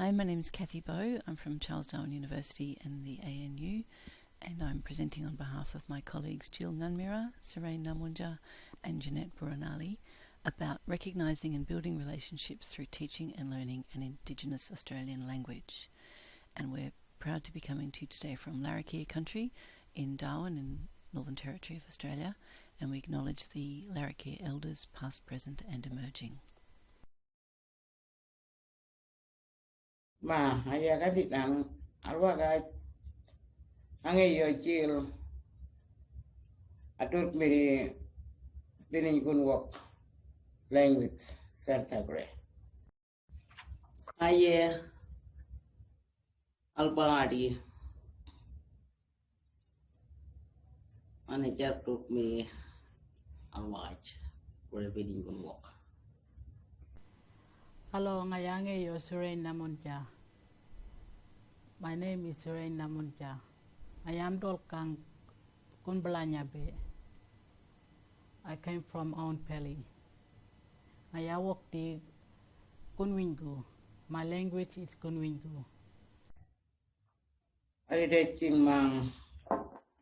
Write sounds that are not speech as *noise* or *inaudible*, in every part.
Hi, my name is Cathy Bow. I'm from Charles Darwin University and the ANU, and I'm presenting on behalf of my colleagues Jill Nunmira, Surain Namunja, and Jeanette Buranali about recognising and building relationships through teaching and learning an Indigenous Australian language. And we're proud to be coming to you today from Larrakia country in Darwin in Northern Territory of Australia, and we acknowledge the Larrakia elders past, present and emerging. ma haya kati dang arwa ka ange yo chil atur miri binin kun wok language Santa gre aye albadi manager took me a watch for a binin kun wok Hello, ngayange yo Surain Namunja. My name is Surain Namunja. I am Dolkang Kunbalanya Bay. I came from Mount Pelly. I work the Kunwinjku. My language is Kunwinjku. ari de ching mang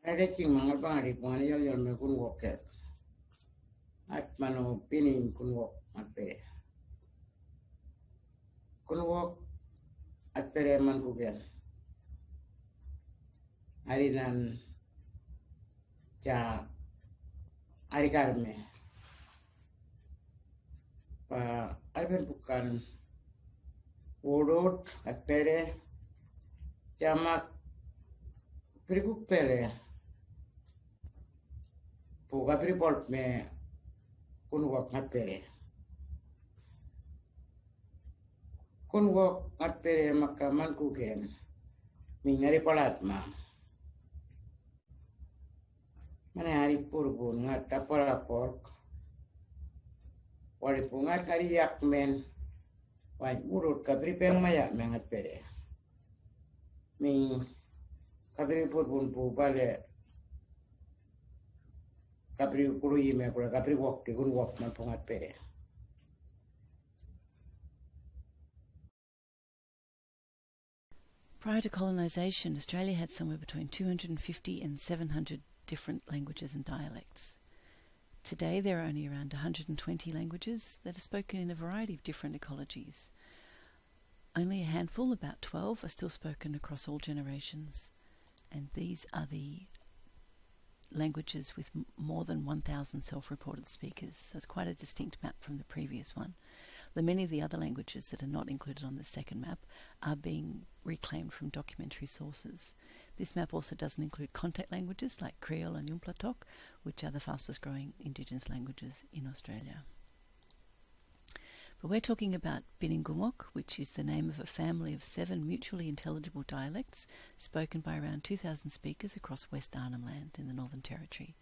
ari de ching mang alba ri kwan yo yo me kun wok ke at kunwo at man kugel hari nan ca ari karme pa alben bukan wodot attere jamak prikuk pele. Puga priport me kunwo attere kun kungo at pere makaman kugen palat ma mane hari purgun ngata palapor wali pungat hari yakmen wai urut kabri peng maya mengat pere ming pur purgun pu bale kapri kurui me kura kapri wok tikun wok man pungat pere. Prior to colonisation, Australia had somewhere between 250 and 700 different languages and dialects. Today, there are only around 120 languages that are spoken in a variety of different ecologies. Only a handful, about 12, are still spoken across all generations, and these are the languages with more than 1,000 self reported speakers. So it's quite a distinct map from the previous one. The many of the other languages that are not included on the second map are being reclaimed from documentary sources. This map also doesn't include contact languages like Kriol and Yumplatok, which are the fastest growing Indigenous languages in Australia. But we're talking about Bininj Kunwok, which is the name of a family of seven mutually intelligible dialects spoken by around 2,000 speakers across West Arnhem Land in the Northern Territory.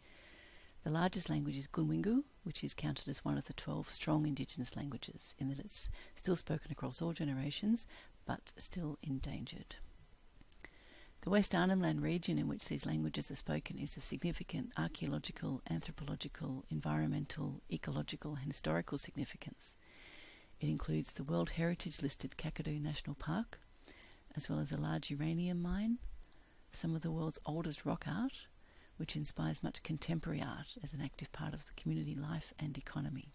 The largest language is Kunwinjku, which is counted as one of the 12 strong Indigenous languages, in that it's still spoken across all generations, but still endangered. The West Arnhem Land region in which these languages are spoken is of significant archaeological, anthropological, environmental, ecological, and historical significance. It includes the World Heritage listed Kakadu National Park, as well as a large uranium mine, some of the world's oldest rock art, which inspires much contemporary art as an active part of the community life and economy.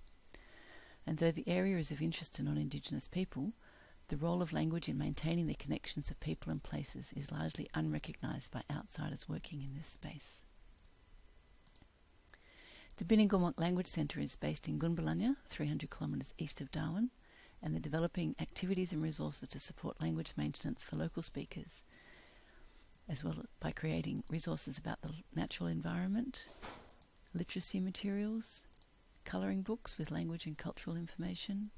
And though the area is of interest to non Indigenous people, the role of language in maintaining the connections of people and places is largely unrecognised by outsiders working in this space. The Bininj Kunwok Language Centre is based in Gunbalanya, 300 kilometres east of Darwin, and they're developing activities and resources to support language maintenance for local speakers, as well by creating resources about the natural environment, literacy materials, colouring books with language and cultural information,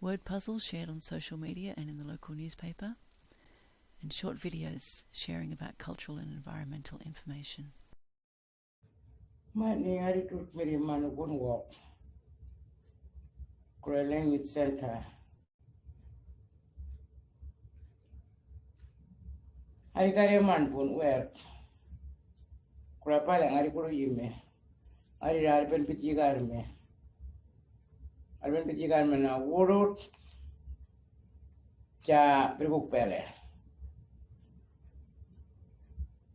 word puzzles shared on social media and in the local newspaper, and short videos sharing about cultural and environmental information. Mani manu kun wok. Kura language center. അരിക്കാരെ മൺപൂൺ വേർ കുഴപ്പമില്ല അരിക്കൂടെ ചെയ്യുമേ അരി അരപ്പൻ പിച്ചിക്കാരുമേ അരപ്പൻ പിച്ചിക്കാരുമെന്ന ഓടോ ചാ ഒരു കുപ്പയല്ലേ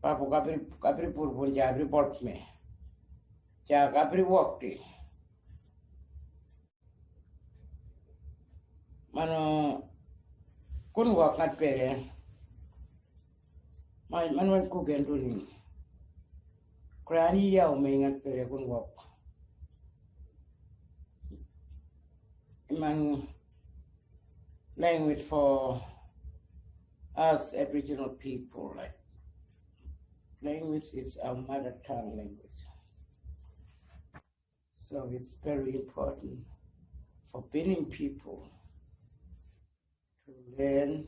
पापू कापरी कापरी पुरपुर जाबरी pot में क्या कापरी वॉकटी मनो कौन वॉकट पेरे man man man ku genduni krani yau me ngat pele kun man language for us Aboriginal people. Like language is our mother tongue language. So it's very important for Bininj people to learn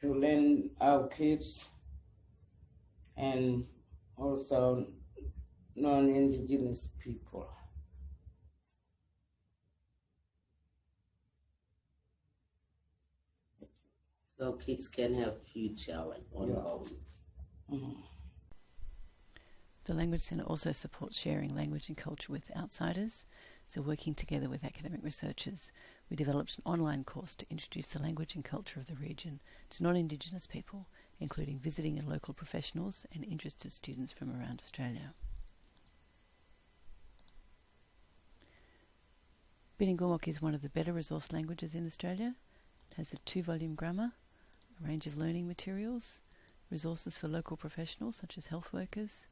to learn our kids and also non-indigenous people. So kids can have future like ongoing. Mhm. The Language Centre also supports sharing language and culture with outsiders. So, working together with academic researchers, we developed an online course to introduce the language and culture of the region to non Indigenous people, including visiting and local professionals and interested students from around Australia. Bininj Kunwok is one of the better resource languages in Australia. It has a two volume grammar, a range of learning materials, resources for local professionals such as health workers,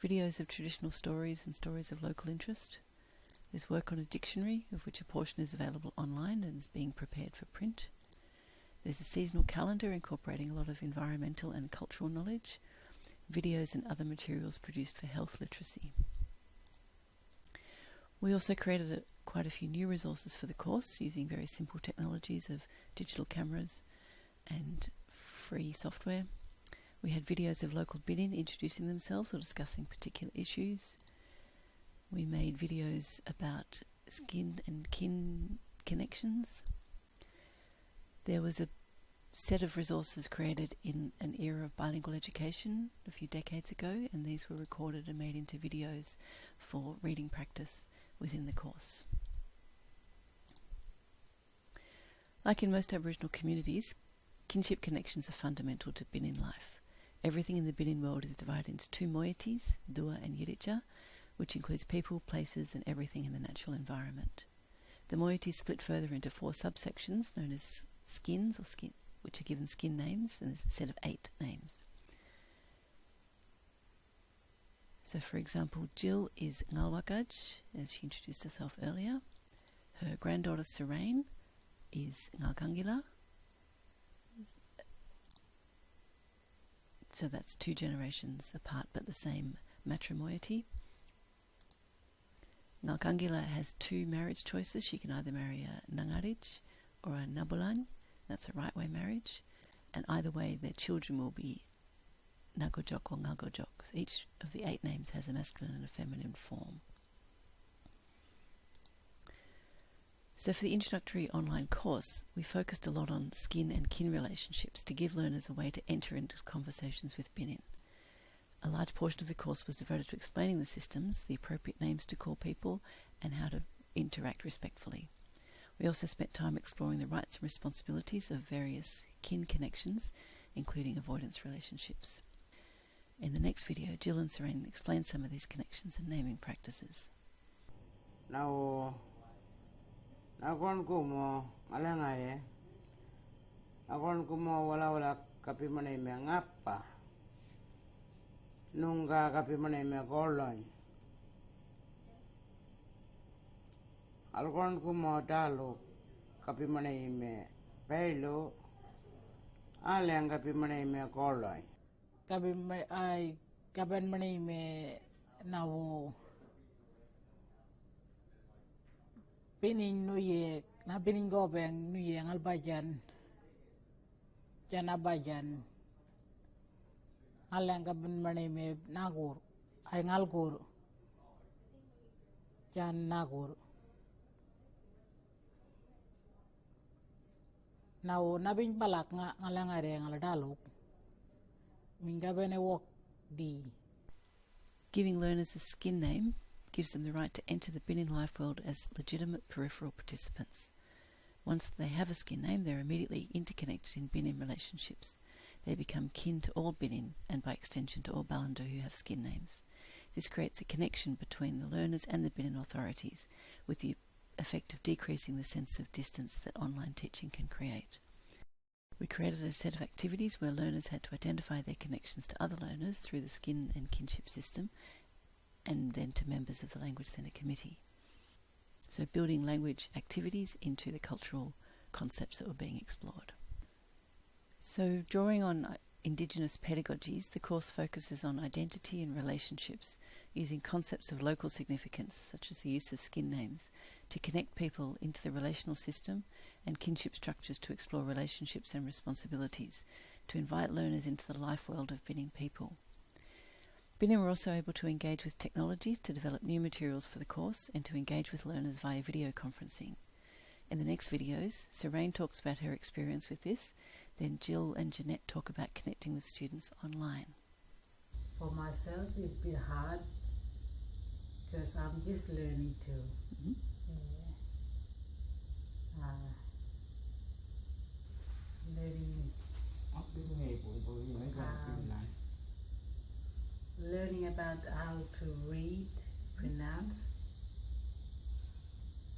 videos of traditional stories and stories of local interest. There's work on a dictionary, of which a portion is available online and is being prepared for print. There's a seasonal calendar incorporating a lot of environmental and cultural knowledge, videos and other materials produced for health literacy. We also created a, quite a few new resources for the course using very simple technologies of digital cameras and free software. We had videos of local Bininj introducing themselves or discussing particular issues. We made videos about skin and kin connections. There was a set of resources created in an era of bilingual education a few decades ago, and these were recorded and made into videos for reading practice within the course. Like in most Aboriginal communities, kinship connections are fundamental to Bininj life. Everything in the Bininj world is divided into two moieties, Duwa and Yirridjdja, which includes people, places, and everything in the natural environment. The moieties split further into four subsections known as skins or skin, which are given skin names, and there's a set of eight names. So, for example, Jill is Ngalwakadj, as she introduced herself earlier. Her granddaughter Serene is Ngalkangila. So that's two generations apart but the same matrimoiety. Ngalkangila has two marriage choices. She can either marry a Nangarridj or a Nabulanj. That's a right way marriage. And either way, their children will be Nakodjok or Ngalkodjok. So each of the eight names has a masculine and a feminine form. So, for the introductory online course, we focused a lot on skin and kin relationships to give learners a way to enter into conversations with Bininj. A large portion of the course was devoted to explaining the systems, the appropriate names to call people, and how to interact respectfully. We also spent time exploring the rights and responsibilities of various kin connections, including avoidance relationships. In the next video, Jill and Serene explain some of these connections and naming practices. Now, nakon ko mo alangay nakon ko mo wala Nunca, αγαπημένοι με κόλλον. Αλγόν kapimane me αγαπημένοι με πέλο, άλλοι αγαπημένοι με κόλλον. Καπημένοι με ναό. Πίνιν νουιέ, να πίνιν κόπεν νουιέ, αλπαγιάν. jana να Giving learners a skin name gives them the right to enter the Bininj life world as legitimate peripheral participants. Once they have a skin name, they're immediately interconnected in Bininj relationships. They become kin to all Bininj and by extension to all Balanda who have skin names. This creates a connection between the learners and the Bininj authorities, with the effect of decreasing the sense of distance that online teaching can create. We created a set of activities where learners had to identify their connections to other learners through the skin and kinship system and then to members of the Language Centre Committee. So building language activities into the cultural concepts that were being explored. So drawing on uh, Indigenous pedagogies, the course focuses on identity and relationships using concepts of local significance, such as the use of skin names, to connect people into the relational system and kinship structures to explore relationships and responsibilities, to invite learners into the life world of Bininj people. Bininj were also able to engage with technologies to develop new materials for the course and to engage with learners via video conferencing. In the next videos, Serene talks about her experience with this, then Jill and Jeanette talk about connecting with students online. For myself, it's been hard because I'm just learning too. Mhm. Yeah. Uh, learning, ốc biết nghề của tôi mấy À. bạn tin này learning about how to read, pronounce.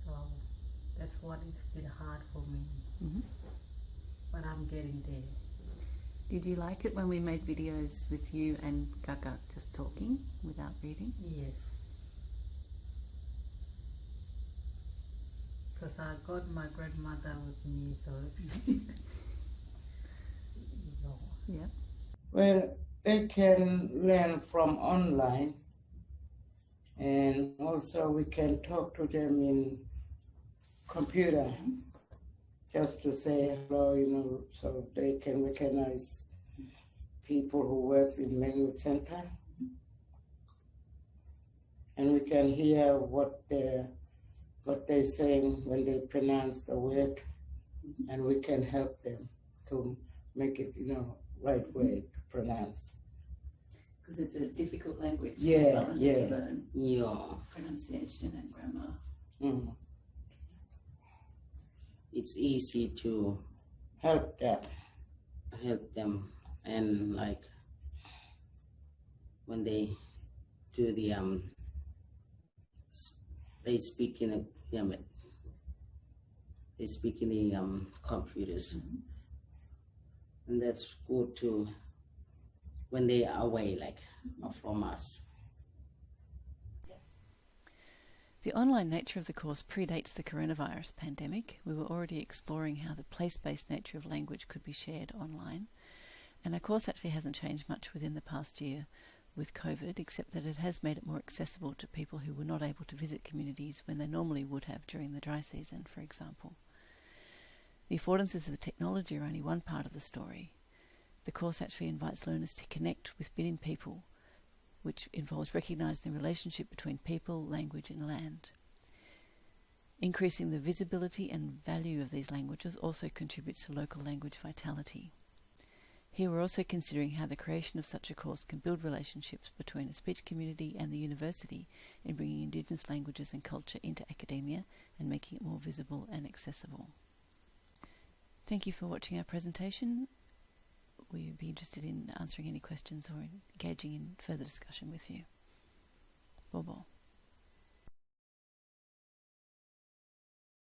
So that's what it's been hard for me, Mhm. But I'm getting there. Did you like it when we made videos with you and Gaga just talking without reading? Yes. Because I got my grandmother with me, so *laughs* you know. Yeah. well they can learn from online and also we can talk to them in computer just to say hello you know so they can recognize people who works in language center and we can hear what they what they're saying when they pronounce the word and we can help them to make it you know right way to pronounce Because it's a difficult language Yeah, yeah. learn Yeah, pronunciation and grammar. Mm. It's easy to help them help them. And like when they do the um they speak in a they speak in the um computers. And that's good to when they are away like from us The online nature of the course predates the coronavirus pandemic. We were already exploring how the place based nature of language could be shared online. And our course actually hasn't changed much within the past year with COVID, except that it has made it more accessible to people who were not able to visit communities when they normally would have during the dry season, for example. The affordances of the technology are only one part of the story. The course actually invites learners to connect with Bininj people which involves recognizing the relationship between people, language, and land. Increasing the visibility and value of these languages also contributes to local language vitality. Here we're also considering how the creation of such a course can build relationships between a speech community and the university in bringing Indigenous languages and culture into academia and making it more visible and accessible. Thank you for watching our presentation we'd be interested in answering any questions or engaging in further discussion with you. Bobo.